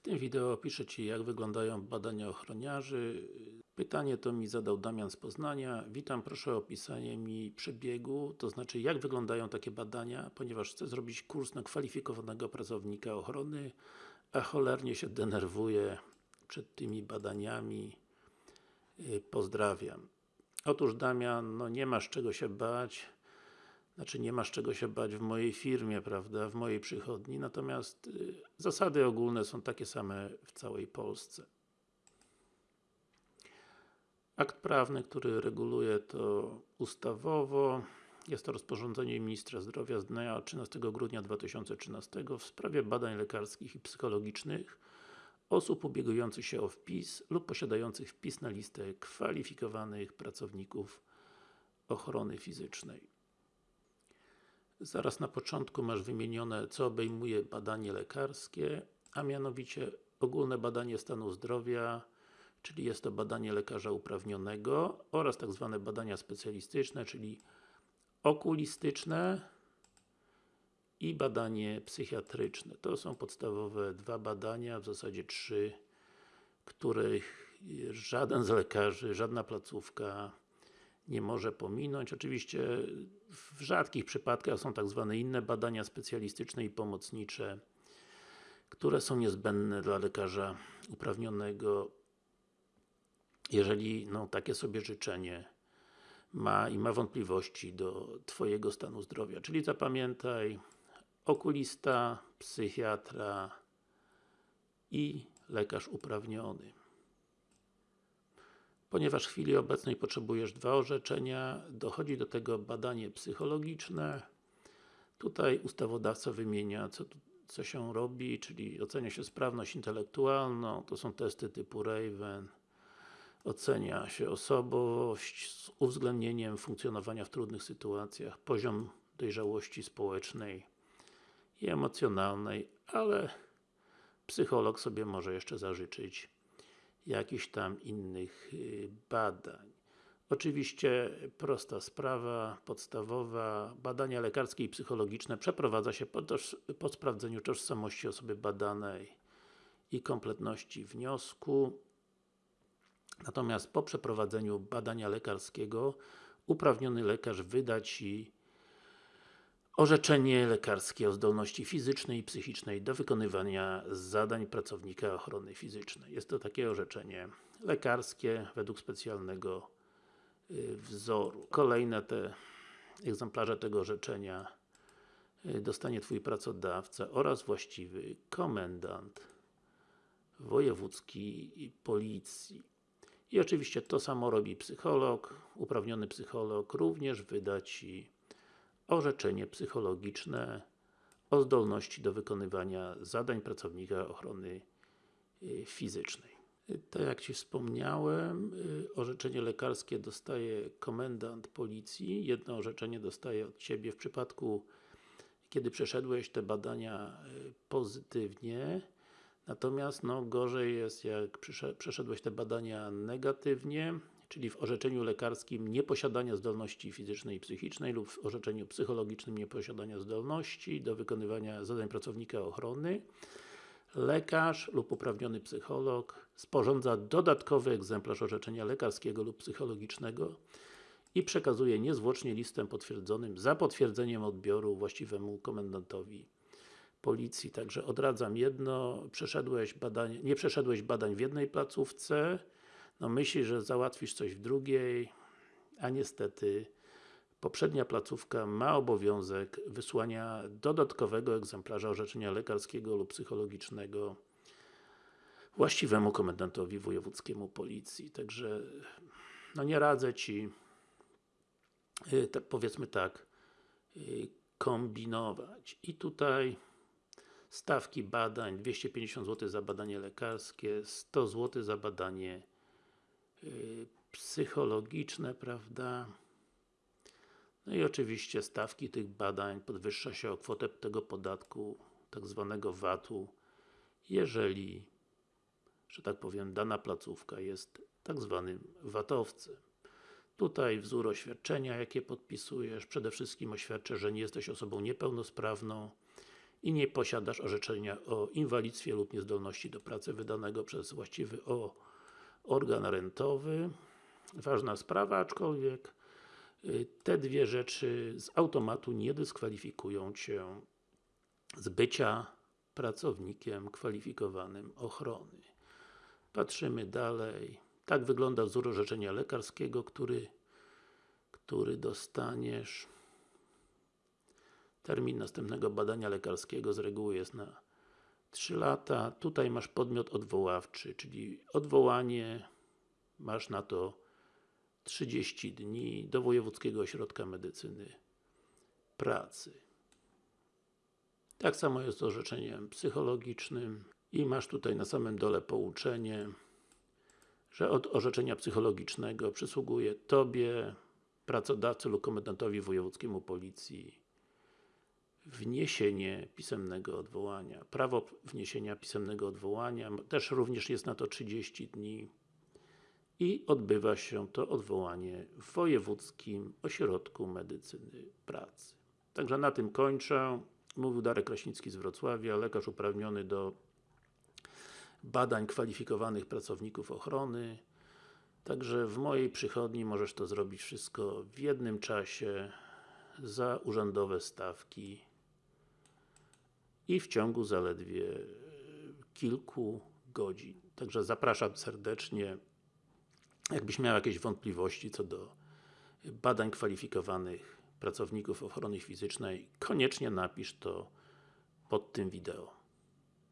W tym wideo opiszę Ci jak wyglądają badania ochroniarzy. Pytanie to mi zadał Damian z Poznania. Witam, proszę o opisanie mi przebiegu, to znaczy jak wyglądają takie badania, ponieważ chcę zrobić kurs na kwalifikowanego pracownika ochrony, a cholernie się denerwuję przed tymi badaniami. Pozdrawiam. Otóż Damian, no nie masz czego się bać. Znaczy nie masz czego się bać w mojej firmie, prawda, w mojej przychodni, natomiast y, zasady ogólne są takie same w całej Polsce. Akt prawny, który reguluje to ustawowo, jest to rozporządzenie Ministra Zdrowia z dnia 13 grudnia 2013 w sprawie badań lekarskich i psychologicznych osób ubiegujących się o wpis lub posiadających wpis na listę kwalifikowanych pracowników ochrony fizycznej. Zaraz na początku masz wymienione, co obejmuje badanie lekarskie, a mianowicie ogólne badanie stanu zdrowia, czyli jest to badanie lekarza uprawnionego oraz tak zwane badania specjalistyczne, czyli okulistyczne i badanie psychiatryczne. To są podstawowe dwa badania, w zasadzie trzy, których żaden z lekarzy, żadna placówka nie może pominąć. Oczywiście w rzadkich przypadkach są tak zwane inne badania specjalistyczne i pomocnicze, które są niezbędne dla lekarza uprawnionego, jeżeli no, takie sobie życzenie ma i ma wątpliwości do Twojego stanu zdrowia. Czyli zapamiętaj, okulista, psychiatra i lekarz uprawniony. Ponieważ w chwili obecnej potrzebujesz dwa orzeczenia, dochodzi do tego badanie psychologiczne. Tutaj ustawodawca wymienia, co, co się robi, czyli ocenia się sprawność intelektualną, to są testy typu Raven, ocenia się osobowość z uwzględnieniem funkcjonowania w trudnych sytuacjach, poziom dojrzałości społecznej i emocjonalnej, ale psycholog sobie może jeszcze zażyczyć jakichś tam innych y, badań. Oczywiście prosta sprawa, podstawowa, badania lekarskie i psychologiczne przeprowadza się po, po sprawdzeniu tożsamości osoby badanej i kompletności wniosku. Natomiast po przeprowadzeniu badania lekarskiego uprawniony lekarz wyda Ci orzeczenie lekarskie o zdolności fizycznej i psychicznej do wykonywania zadań pracownika ochrony fizycznej. Jest to takie orzeczenie lekarskie według specjalnego y, wzoru. Kolejne te egzemplarze tego orzeczenia y, dostanie Twój pracodawca oraz właściwy komendant wojewódzki policji. I oczywiście to samo robi psycholog, uprawniony psycholog również wyda Ci orzeczenie psychologiczne o zdolności do wykonywania zadań pracownika ochrony y, fizycznej. Tak jak Ci wspomniałem, y, orzeczenie lekarskie dostaje komendant policji, jedno orzeczenie dostaje od Ciebie w przypadku kiedy przeszedłeś te badania y, pozytywnie, natomiast no, gorzej jest jak przeszedłeś te badania negatywnie, czyli w orzeczeniu lekarskim nieposiadania zdolności fizycznej i psychicznej lub w orzeczeniu psychologicznym nieposiadania zdolności do wykonywania zadań pracownika ochrony, lekarz lub uprawniony psycholog sporządza dodatkowy egzemplarz orzeczenia lekarskiego lub psychologicznego i przekazuje niezwłocznie listem potwierdzonym za potwierdzeniem odbioru właściwemu komendantowi policji. Także odradzam jedno, przeszedłeś badanie, nie przeszedłeś badań w jednej placówce, no myślisz, że załatwisz coś w drugiej, a niestety poprzednia placówka ma obowiązek wysłania dodatkowego egzemplarza orzeczenia lekarskiego lub psychologicznego właściwemu komendantowi wojewódzkiemu policji. Także no nie radzę Ci y, powiedzmy tak y, kombinować. I tutaj stawki badań 250 zł za badanie lekarskie, 100 zł za badanie psychologiczne, prawda? No i oczywiście stawki tych badań podwyższa się o kwotę tego podatku, tak zwanego VAT-u, jeżeli, że tak powiem, dana placówka jest tak zwanym VAT-owcem. Tutaj wzór oświadczenia, jakie podpisujesz, przede wszystkim oświadczę, że nie jesteś osobą niepełnosprawną i nie posiadasz orzeczenia o inwalidztwie lub niezdolności do pracy wydanego przez właściwy o organ rentowy. Ważna sprawa, aczkolwiek y, te dwie rzeczy z automatu nie dyskwalifikują Cię z bycia pracownikiem kwalifikowanym ochrony. Patrzymy dalej. Tak wygląda wzór orzeczenia lekarskiego, który, który dostaniesz. Termin następnego badania lekarskiego z reguły jest na 3 lata. Tutaj masz podmiot odwoławczy, czyli odwołanie masz na to 30 dni do Wojewódzkiego Ośrodka Medycyny Pracy. Tak samo jest z orzeczeniem psychologicznym i masz tutaj na samym dole pouczenie, że od orzeczenia psychologicznego przysługuje Tobie, pracodawcy lub komendantowi wojewódzkiemu policji wniesienie pisemnego odwołania. Prawo wniesienia pisemnego odwołania, też również jest na to 30 dni i odbywa się to odwołanie w Wojewódzkim Ośrodku Medycyny Pracy. Także na tym kończę. Mówił Darek Kraśnicki z Wrocławia, lekarz uprawniony do badań kwalifikowanych pracowników ochrony. Także w mojej przychodni możesz to zrobić wszystko w jednym czasie za urzędowe stawki i w ciągu zaledwie e, kilku godzin. Także zapraszam serdecznie. Jakbyś miał jakieś wątpliwości co do badań kwalifikowanych pracowników ochrony fizycznej, koniecznie napisz to pod tym wideo.